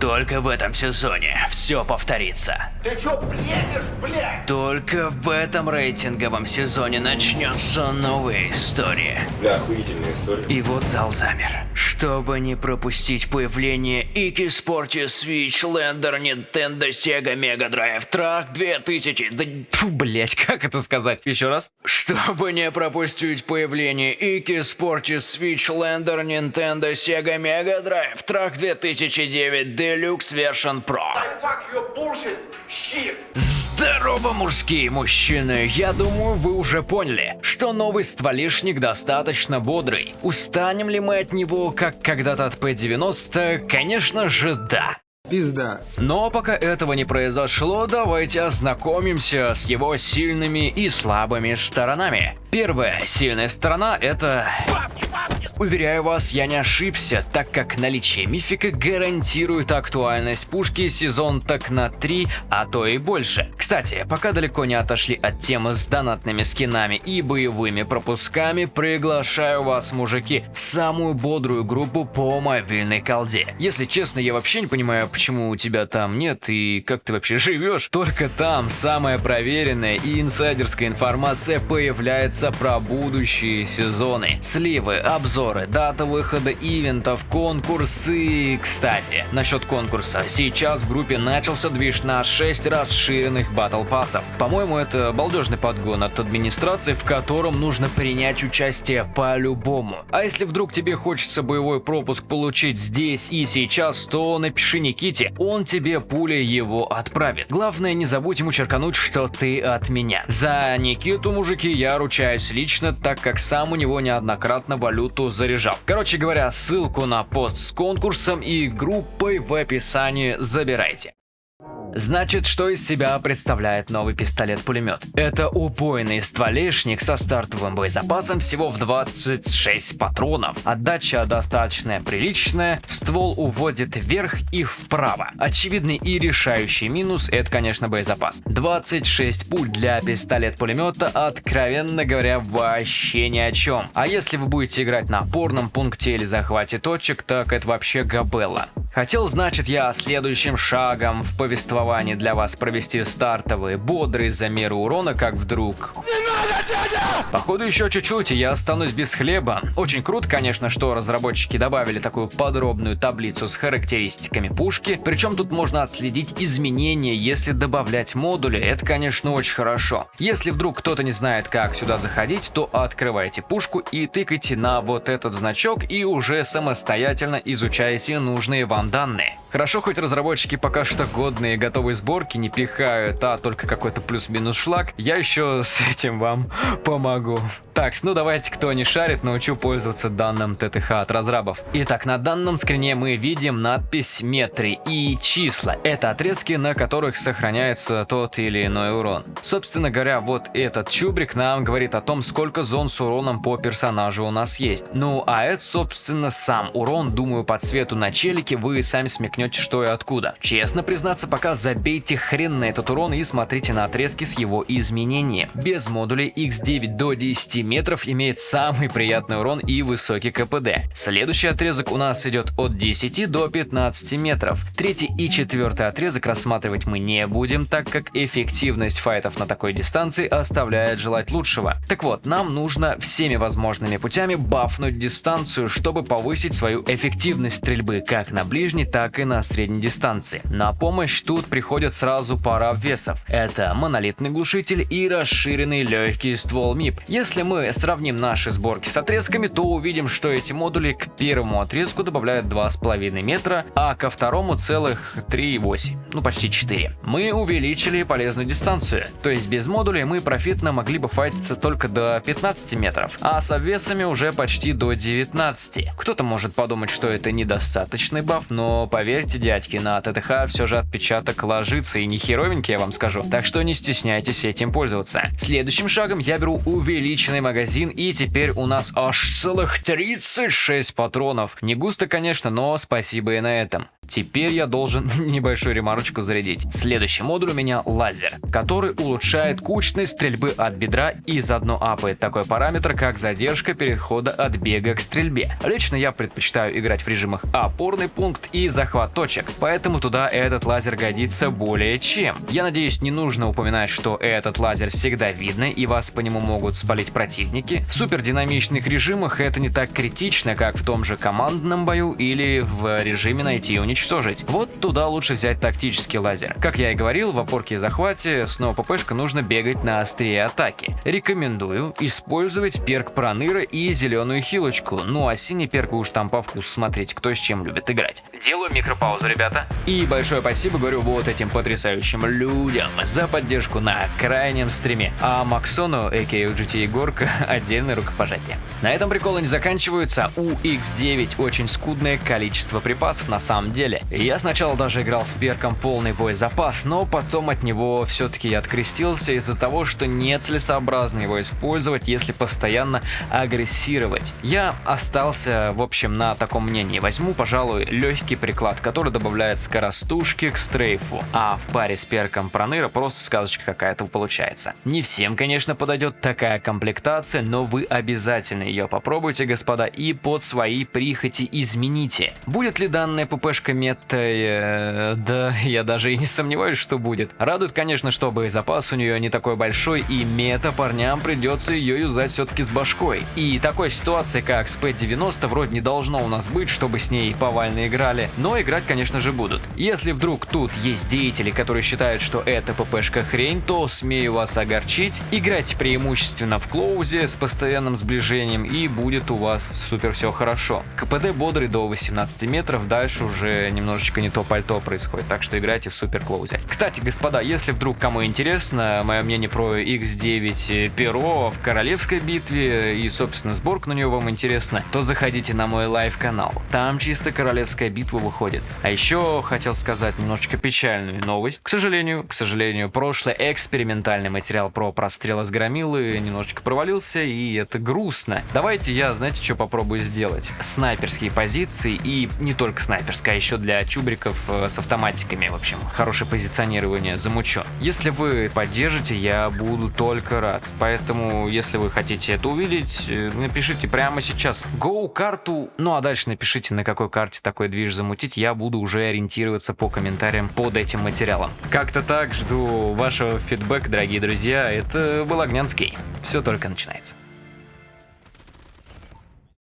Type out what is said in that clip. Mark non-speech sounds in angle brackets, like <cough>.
Только в этом сезоне все повторится. Ты чё, бредишь, блядь? Только в этом рейтинговом сезоне начнется новая история. Бля, охуительная история. И вот зал замер. Чтобы не пропустить появление Ики Спорти Switch Lander Nintendo Sega Mega Drive Track 2000... Да, фу, блять, как это сказать? Еще раз. Чтобы не пропустить появление Ики Спорти Switch Lander Nintendo Sega Mega Drive Track 2009 Deluxe Version Pro. Здорово, мужские мужчины! Я думаю, вы уже поняли, что новый стволишник достаточно бодрый. Устанем ли мы от него, как когда-то от P90? Конечно же, да. Пизда. Но пока этого не произошло, давайте ознакомимся с его сильными и слабыми сторонами. Первая сильная сторона это... Уверяю вас, я не ошибся, так как наличие мифика гарантирует актуальность пушки сезон так на 3, а то и больше. Кстати, пока далеко не отошли от темы с донатными скинами и боевыми пропусками, приглашаю вас, мужики, в самую бодрую группу по мобильной колде. Если честно, я вообще не понимаю, почему у тебя там нет и как ты вообще живешь. Только там самая проверенная и инсайдерская информация появляется про будущие сезоны. Сливы, обзоры, дата выхода ивентов, конкурсы. Кстати, насчет конкурса. Сейчас в группе начался движ на 6 расширенных батл пассов. По-моему, это балдежный подгон от администрации, в котором нужно принять участие по-любому. А если вдруг тебе хочется боевой пропуск получить здесь и сейчас, то напиши Никите, он тебе пулей его отправит. Главное, не забудь ему черкануть, что ты от меня. За Никиту, мужики, я ручаюсь лично, так как сам у него неоднократно валюту заряжал. Короче говоря, ссылку на пост с конкурсом и группой в описании забирайте. Значит, что из себя представляет новый пистолет-пулемет? Это убойный стволешник со стартовым боезапасом всего в 26 патронов. Отдача достаточно приличная, ствол уводит вверх и вправо. Очевидный и решающий минус это, конечно, боезапас. 26 пуль для пистолет-пулемета, откровенно говоря, вообще ни о чем. А если вы будете играть на опорном пункте или захвате точек, так это вообще габелла. Хотел, значит, я следующим шагом в повествовании для вас провести стартовые, бодрые замеры урона, как вдруг... Походу еще чуть-чуть, и я останусь без хлеба. Очень круто, конечно, что разработчики добавили такую подробную таблицу с характеристиками пушки. Причем тут можно отследить изменения, если добавлять модули. Это, конечно, очень хорошо. Если вдруг кто-то не знает, как сюда заходить, то открывайте пушку и тыкайте на вот этот значок и уже самостоятельно изучайте нужные вам данные. Хорошо, хоть разработчики пока что годные готовые сборки не пихают, а только какой-то плюс-минус шлак. Я еще с этим вам помогу. Так, ну давайте, кто не шарит, научу пользоваться данным ТТХ от разрабов. Итак, на данном скрине мы видим надпись метры и числа. Это отрезки, на которых сохраняется тот или иной урон. Собственно говоря, вот этот чубрик нам говорит о том, сколько зон с уроном по персонажу у нас есть. Ну, а это, собственно, сам урон. Думаю, по цвету на челике вы сами смекнете, что и откуда. Честно признаться, пока забейте хрен на этот урон и смотрите на отрезки с его изменением. Без модулей x9 до 10 метров имеет самый приятный урон и высокий КПД. Следующий отрезок у нас идет от 10 до 15 метров. Третий и четвертый отрезок рассматривать мы не будем, так как эффективность файтов на такой дистанции оставляет желать лучшего. Так вот, нам нужно всеми возможными путями бафнуть дистанцию, чтобы повысить свою эффективность стрельбы как на ближней, так и на средней дистанции. На помощь тут приходят сразу пара обвесов. Это монолитный глушитель и расширенный легкий ствол МИП. Если мы сравним наши сборки с отрезками, то увидим, что эти модули к первому отрезку добавляют 2,5 метра, а ко второму целых 3,8, ну почти 4. Мы увеличили полезную дистанцию, то есть без модулей мы профитно могли бы файтиться только до 15 метров, а с обвесами уже почти до 19. Кто-то может подумать, что это недостаточный баф, но поверьте, дядьки, на ТТХ все же отпечаток ложится и не херовенький, я вам скажу, так что не стесняйтесь этим пользоваться. Следующим шагом я беру увеличенный магазин, и теперь у нас аж целых 36 патронов. Не густо, конечно, но спасибо и на этом. Теперь я должен <laughs> небольшую ремарочку зарядить. Следующий модуль у меня лазер, который улучшает кучность стрельбы от бедра и заодно апает такой параметр, как задержка перехода от бега к стрельбе. Лично я предпочитаю играть в режимах опорный пункт и захват точек, поэтому туда этот лазер годится более чем. Я надеюсь, не нужно упоминать, что этот лазер всегда видно и вас по нему могут спалить противники. В супердинамичных режимах это не так критично, как в том же командном бою или в режиме найти и. Вот туда лучше взять тактический лазер. Как я и говорил, в опорке и захвате снова ППшка нужно бегать на острие атаки. Рекомендую использовать перк Проныра и зеленую хилочку, ну а синий перк уж там по вкусу смотреть, кто с чем любит играть. Делаю микропаузу, ребята. И большое спасибо говорю вот этим потрясающим людям за поддержку на крайнем стриме. А Максону, а.к.а. GT Егорка, <laughs> отдельное рукопожатие. На этом приколы не заканчиваются. У X9 очень скудное количество припасов на самом деле. Я сначала даже играл с перком полный боезапас, но потом от него все-таки открестился из-за того, что нецелесообразно его использовать, если постоянно агрессировать. Я остался, в общем, на таком мнении. Возьму, пожалуй, легкий приклад, который добавляет скоростушки к стрейфу, а в паре с перком Проныра просто сказочка какая-то получается. Не всем, конечно, подойдет такая комплектация, но вы обязательно ее попробуйте, господа, и под свои прихоти измените. Будет ли данная ППшка метой? Э, да, <laughs> я даже и не сомневаюсь, что будет. Радует, конечно, что боезапас у нее не такой большой, и мета парням придется ее юзать все-таки с башкой. И такой ситуации, как с P90, вроде не должно у нас быть, чтобы с ней повально играли, но играть, конечно же, будут. Если вдруг тут есть деятели, которые считают, что эта ППшка хрень, то смею вас огорчить. Играйте преимущественно в close е с постоянным сближением и будет у вас супер все хорошо. КПД бодрый до 18 метров, дальше уже немножечко не то пальто происходит, так что играйте в супер close е. Кстати, господа, если вдруг кому интересно мое мнение про X9 Перо в королевской битве и, собственно, сборка на нее вам интересна, то заходите на мой live-канал. Там чисто королевская битва выходит. А еще хотел сказать немножечко печальную новость. К сожалению, к сожалению, прошлый экспериментальный материал про прострел с громилы немножечко провалился, и это грустно. Давайте я, знаете, что попробую сделать? Снайперские позиции, и не только снайперская, а еще для чубриков э, с автоматиками, в общем, хорошее позиционирование замучу. Если вы поддержите, я буду только рад. Поэтому, если вы хотите это увидеть, э, напишите прямо сейчас Go карту, ну а дальше напишите, на какой карте такой движ замутить, я буду уже ориентироваться по комментариям под этим материалом. Как-то так, жду вашего фидбэка, дорогие друзья. Это был Огнянский. Все только начинается.